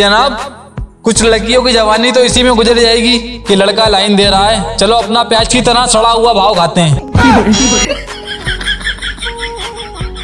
जनाब, कुछ लड़कियों की जवानी तो इसी में गुजर जाएगी कि लड़का लाइन दे रहा है। चलो, अपना प्याज की तरह सड़ा हुआ भाव खाते हैं।